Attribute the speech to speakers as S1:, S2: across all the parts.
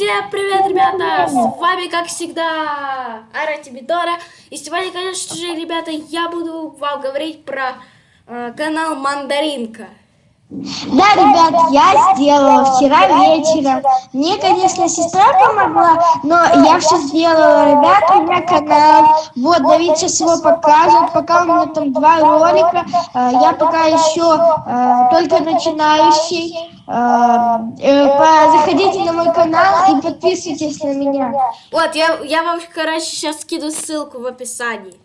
S1: Всем привет, ребята! С вами, как всегда, Ара Тибидора. И сегодня, конечно же, ребята, я буду вам говорить про э, канал Мандаринка.
S2: Да, ребят, я сделала вчера вечером. Мне, конечно, сестра помогла, но я все сделала. Ребят, у меня канал. Вот, Давид сейчас его покажет. Пока у меня там два ролика. Э, я пока еще э, только начинающий. Э, заходите на мой канал и подписывайтесь на меня.
S1: Вот, я, я вам, короче, сейчас скину ссылку в описании.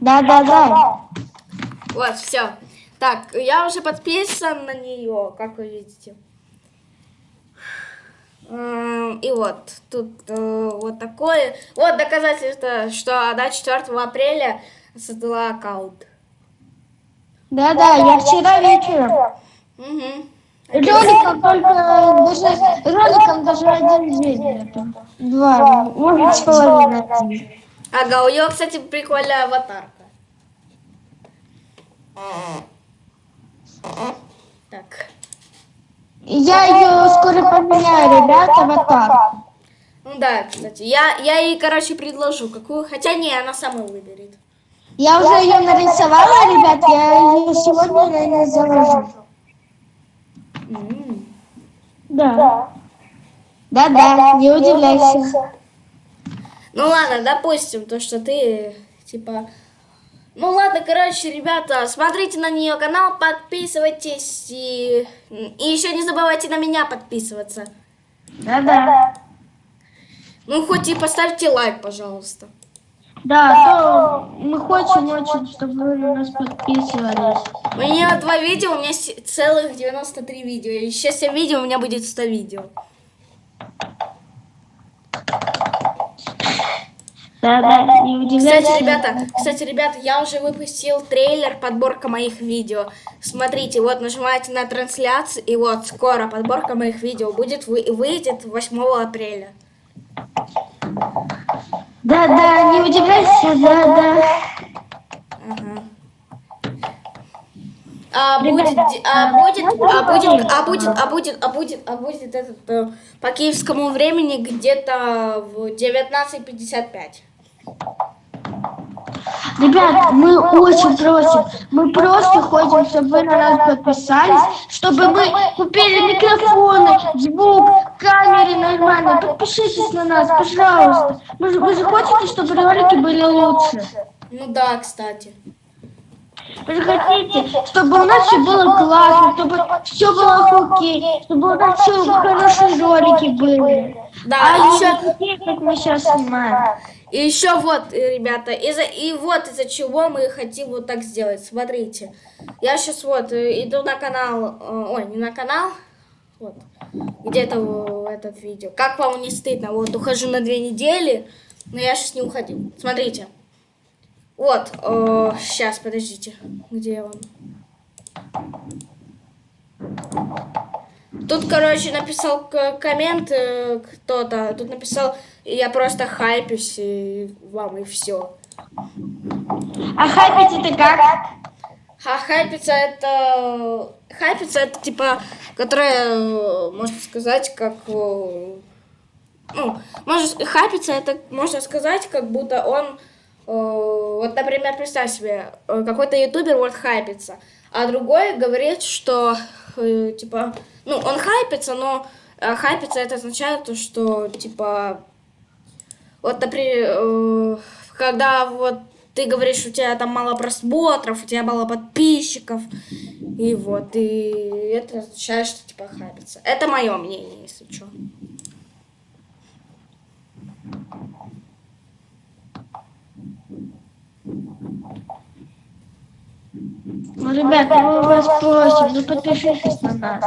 S2: Да, да, да.
S1: Вот, все. Так, я уже подписан на нее, как вы видите. И вот, тут э, вот такое. Вот доказательство, что она 4 апреля создала аккаунт.
S2: Да-да, я вчера вечером. Угу. Роликом только даже роликом даже один день Два, может с половиной.
S1: Ага, у нее, кстати, прикольная аватарка. Так.
S2: Я ее скоро поменяю, ребята, аватар.
S1: Ну да, кстати. Я, я ей, короче, предложу какую. Хотя не, она сама выберет.
S2: Я уже ее нарисовала, ребят, я ее сегодня, наверное, заложу. Mm. Да. Да-да, не удивляйся.
S1: Ну ладно, допустим, то, что ты, типа, ну ладно, короче, ребята, смотрите на нее канал, подписывайтесь и, и еще не забывайте на меня подписываться.
S2: Да-да.
S1: Ну хоть и поставьте лайк, пожалуйста.
S2: Да, то мы хотим очень, чтобы вы на нас подписывались.
S1: У меня два видео, у меня целых 93 видео. Еще 7 видео, у меня будет 100 видео.
S2: Да, да, не удивляйся.
S1: Кстати, ребята, кстати, ребята, я уже выпустил трейлер, подборка моих видео. Смотрите, вот нажимаете на трансляцию, и вот скоро подборка моих видео будет, выйдет 8 апреля.
S2: Да, да, не удивляйся, да, да. Ага.
S1: А будет, а будет, а будет, а будет, а будет, а будет, а будет этот э, по киевскому времени где-то в 19.55.
S2: Ребят, мы очень просим, мы просто хотим, чтобы вы на нас подписались, чтобы мы купили микрофоны, звук, камеры нормальные. Подпишитесь на нас, пожалуйста. Вы, вы же хотите, чтобы ролики были лучше?
S1: Ну да, кстати.
S2: Вы же хотите, чтобы у нас все было классно, чтобы все было окей, чтобы у нас все хорошие ролики были.
S1: Да, а еще...
S2: Такие, как мы сейчас снимаем.
S1: И еще вот, э, ребята, из-за и вот из-за чего мы хотим вот так сделать. Смотрите, я сейчас вот э, иду на канал, э, ой, не на канал, вот, где-то этот видео. Как вам не стыдно? Вот, ухожу на две недели, но я сейчас не уходил. Смотрите. Вот, э, сейчас, подождите, где он? Тут, короче, написал коммент э, кто-то. Тут написал, я просто хайпюсь и вам и все.
S2: А хайпить это как?
S1: А хайпиться это... Хайпиться это типа, которая, можно сказать, как... Э, ну, может, хайпиться это, можно сказать, как будто он... Э, вот, например, представь себе, какой-то ютубер вот хайпится, а другой говорит, что, типа, ну, он хайпится, но э, хайпится это означает то, что, типа, вот, например, э, когда вот ты говоришь, у тебя там мало просмотров, у тебя мало подписчиков, и вот, и это означает, что, типа, хайпится. Это мое мнение, если что.
S2: Ну, ребята, мы вас просим, ну подпишитесь на нас.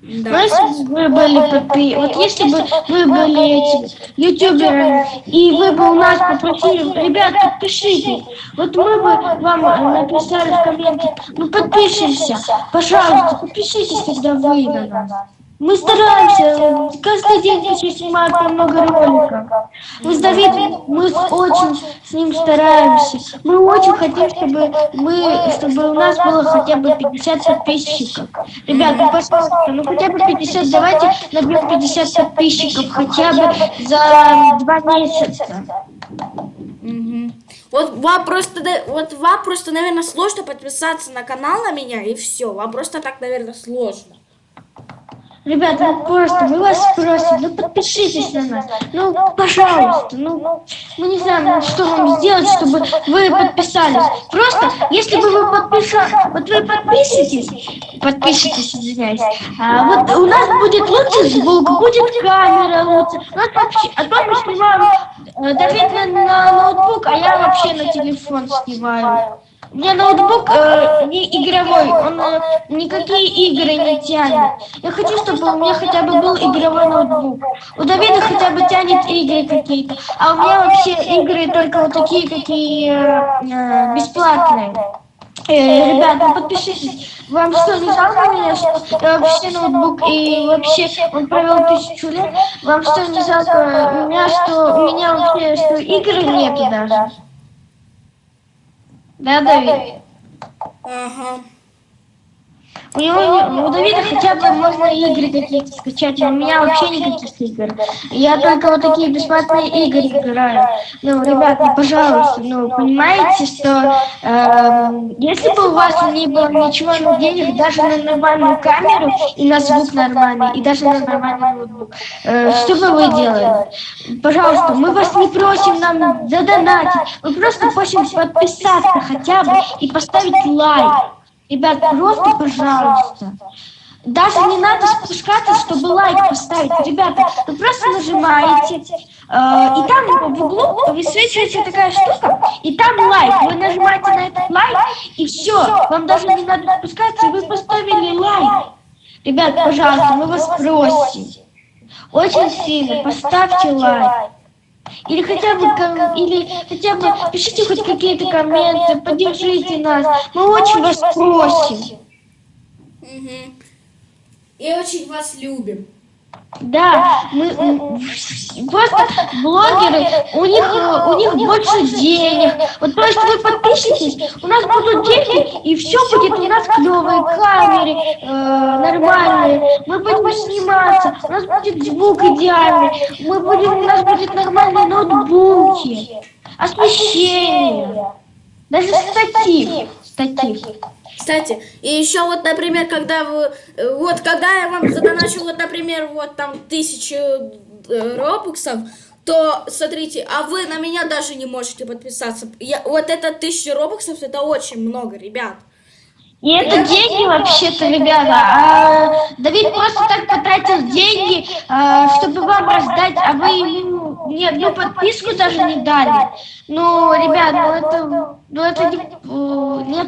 S2: Да. Если бы вы были подпи... Вот если бы вы были этим ютуберами, и вы бы у нас попросили, ребят, подпишитесь. Вот мы бы вам написали в комменте, ну подпишемся, пожалуйста, подпишитесь тогда вы на нас. Мы стараемся каждый день снимают по много роликов. Мы с Давидом, мы очень с ним стараемся. Мы очень хотим, чтобы мы, чтобы у нас было хотя бы 50 подписчиков. Ребят, ну пожалуйста, ну хотя бы 50, давайте набьем 50 подписчиков хотя бы за два месяца.
S1: Угу. Вот вам просто, вот вам просто, наверное, сложно подписаться на канал на меня и все. Вам просто так, наверное, сложно.
S2: Ребята, ну просто мы вас просим, ну подпишитесь на нас. Ну, пожалуйста, ну, мы не знаем, ну, что вам сделать, чтобы вы подписались. Просто, если бы вы подписались, вот вы подпишитесь, подпишитесь, извиняюсь, а, вот у нас будет лучше звук, будет камера лучше. У нас вообще, а то мы снимаем Давид на, на ноутбук, а я вообще на телефон снимаю. Меня ноутбук э, не игровой, он э, никакие игры не тянет. Я хочу, чтобы у меня хотя бы был игровой ноутбук. У Давида хотя бы тянет игры какие-то, а у меня вообще игры только вот такие, какие э, э, бесплатные. Э, ребят, ну подпишитесь. Вам что, не жалко меня, что я вообще ноутбук и вообще он провел тысячу лет? Вам что, не жалко меня, что у меня вообще, что игры нету даже? Да, Давид?
S1: Ага.
S2: У него, у Давида хотя бы можно игры какие-то скачать, а у меня вообще никаких игр. Я только вот такие бесплатные игры играю. Ну, ребят, ну, пожалуйста, ну, понимаете, что э, если бы у вас не было ничего, ну, денег даже на нормальную камеру и на звук нормальный, и даже на нормальный ноутбук, э, что бы вы делали? Пожалуйста, мы вас не просим нам задонатить, мы просто просим подписаться хотя бы и поставить лайк. Ребят, просто, пожалуйста. Даже не надо спускаться, чтобы лайк поставить. Ребята, вы просто нажимаете, э, и там в углу высвечивается такая штука, и там лайк. Вы нажимаете на этот лайк, и все. Вам даже не надо спускаться, и вы поставили лайк. Ребят, пожалуйста, мы вас просим. Очень сильно поставьте лайк. Или хотя бы, или хотя бы пишите хоть какие-то комменты, поддержите нас. Мы очень вас просим.
S1: Угу. И очень вас любим.
S2: Да, мы просто блогеры, у них у них больше денег. Вот то есть вы подпишитесь, у нас будут деньги, и все будет у нас клевые камеры, э, нормальные. Мы будем сниматься, у нас будет звук идеальный, мы будем, у нас будет нормальные ноутбуки, освещение, даже статив, статив.
S1: Кстати, и еще вот, например, когда вы, э, вот когда я вам задоначу, вот, например, вот там тысячу э, робоксов, то, смотрите, а вы на меня даже не можете подписаться. Я, вот это тысяча робоксов, это очень много, ребят.
S2: И это деньги вообще-то, ребята. А, Давид просто так потратил деньги, а, чтобы вам раздать, а вы ему ни одну подписку даже не дали. Ну, ребят, ну это, ну это не,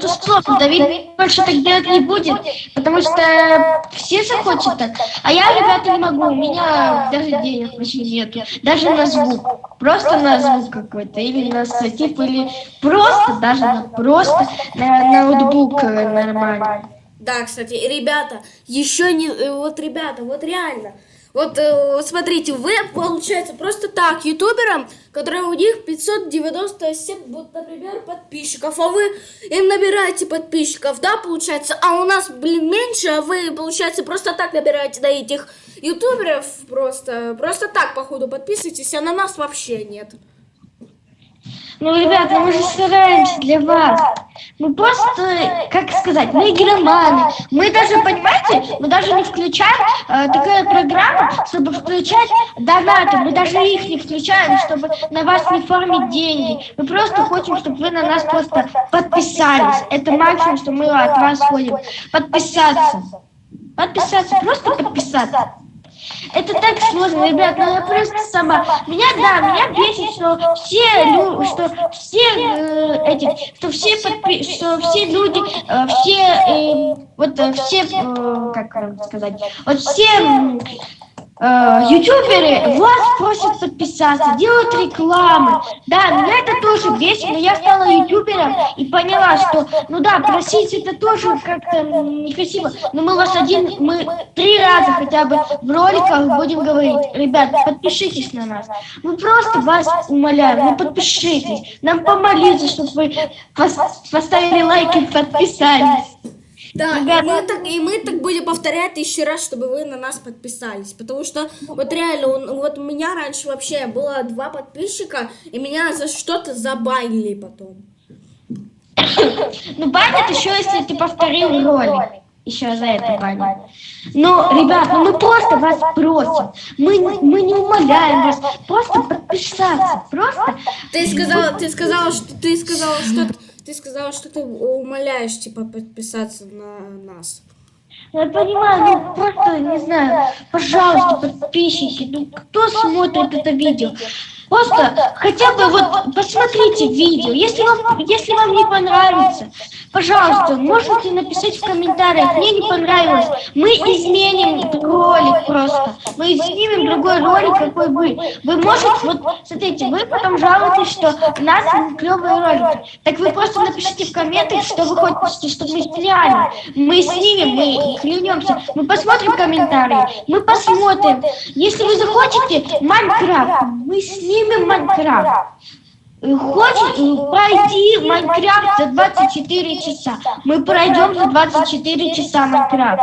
S2: э, нету слов. Давид больше так делать не будет, потому что все захочет так. А я, ребята, не могу, у меня даже денег вообще нету. Даже на звук. Просто на звук какой-то, или на статив, или просто, даже на просто на ноутбук нормально.
S1: Да, кстати, ребята, еще не, э, вот, ребята, вот реально, вот э, смотрите, вы, получается, просто так, ютуберам, которые у них 597, вот, например, подписчиков, а вы им набираете подписчиков, да, получается, а у нас, блин, меньше, а вы, получается, просто так набираете на этих ютуберов, просто, просто так, походу, подписывайтесь, а на нас вообще нет.
S2: Ну, ребята, мы же стараемся для вас. Мы просто, как сказать, мы игроманы. Мы даже, понимаете, не включаем э, такая программа, чтобы включать донаты. Мы даже их не включаем, чтобы на вас не формить деньги. Мы просто хотим, чтобы вы на нас просто подписались. Это максимум, что мы от вас хотим. Подписаться. Подписаться, просто подписаться. Это так сложно, ребят, но я просто сама. Меня, да, меня бесит, что все, что все э, эти, что все что все люди, э, все, э, вот все, э, как сказать, вот все ютуберы вас просят подписаться, делают рекламы. Да, меня это тоже бесит, но я стала ютубером и поняла, что, ну да, просить это тоже как-то некрасиво. Но мы вас один, мы три раза хотя бы в роликах будем говорить, ребят, подпишитесь на нас. Мы просто вас умоляем, ну подпишитесь. Нам помолиться, чтобы вы поставили лайк и подписались.
S1: Да,
S2: Ребята.
S1: и мы, так, и мы так будем повторять еще раз, чтобы вы на нас подписались. Потому что вот реально, он- вот у меня раньше вообще было два подписчика, и меня за что-то забанили потом.
S2: Ну, банят еще, если ты повторил ролик. Еще за это банят. Но, ребят, ну мы просто вас просим. Мы, мы не умоляем вас. Просто подписаться. Просто.
S1: Ты сказала, ты сказала, что ты сказала, что ты сказала, что ты умоляешь типа подписаться на нас.
S2: Я понимаю, ну просто, не знаю, пожалуйста, подписчики, ну кто смотрит это видео? Просто хотя бы вот посмотрите видео. Если вам, если вам не понравится, пожалуйста, можете написать в комментариях, мне не понравилось. Мы изменим ролик просто. Мы изменим другой ролик, какой вы. Вы можете, вот смотрите, вы потом жалуетесь, что у нас клевые ролики. Так вы просто напишите в комментах, что вы хотите, чтобы мы сняли. Мы снимем, мы клянемся. Мы посмотрим комментарии, мы посмотрим. Если вы захотите Майнкрафт, мы снимем Майнкрафт. Хочешь пройти Майнкрафт за 24 часа? Мы пройдем за 24 часа Майнкрафт.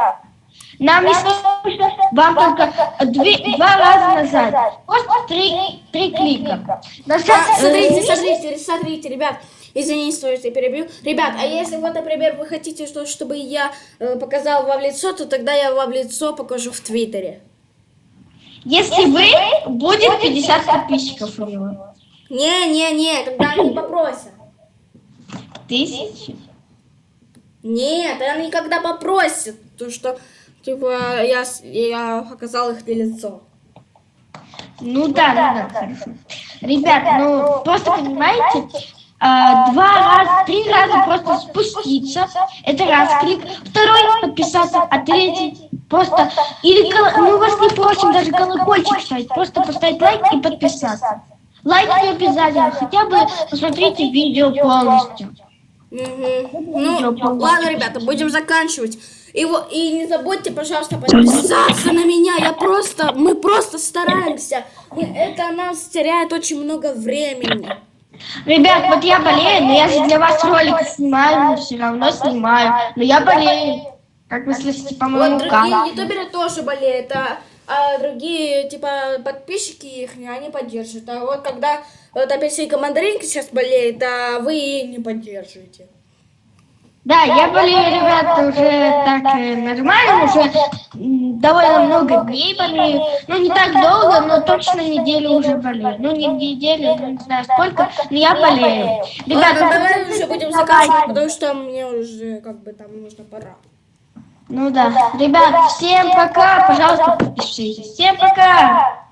S2: Нам не нужно вам только две- два раза назад. Просто три, три клика. Нажать,
S1: А,
S2: э,
S1: смотрите, смотрите, смотрите, ребят. Извините, что я перебью. Ребят, а если вот, например, вы хотите, что, чтобы я э, показал вам лицо, то тогда я вам лицо покажу в Твиттере.
S2: Если вы, будет 50 подписчиков у него.
S1: Не-не-не, когда они попросят.
S2: Тысячи.
S1: Нет, они когда попросят, то что, типа, я, я показал их лицо.
S2: Ну да, ну да, хорошо. Ребят, ну просто понимаете, а, два раза, три раза просто спуститься, это раз клик, второй подписаться, а третий просто, или мы вас не просим даже колокольчик ставить, просто поставить лайк и подписаться. Лайк не обязательно, хотя бы посмотрите видео полностью.
S1: Мгм. Ну, ладно, ребята, будем заканчивать. И, и не забудьте, пожалуйста, подписаться на меня. Я просто, мы просто стараемся. Мы, это нас теряет очень много времени.
S2: Ребят, вот я болею, но я же для вас ролики снимаю, но все равно снимаю, но я болею. Как вы слышите по моему
S1: Вот другие ютуберы тоже болеют, а, а другие, типа, подписчики их, они поддерживают. А вот когда вот апельсинка мандаринка сейчас болеет, а вы не поддерживаете.
S2: Да, я болею, ребята, уже так э, нормально, уже довольно много дней болею. Ну, не так долго, но точно неделю уже болею. Ну, не неделю, ну, не знаю сколько, но я болею.
S1: Ладно,
S2: Ребята,
S1: давай уже будем заканчивать, потому что мне уже, как бы, там нужно пора.
S2: Ну да. Ребят, всем пока, пожалуйста, подпишитесь. Всем пока!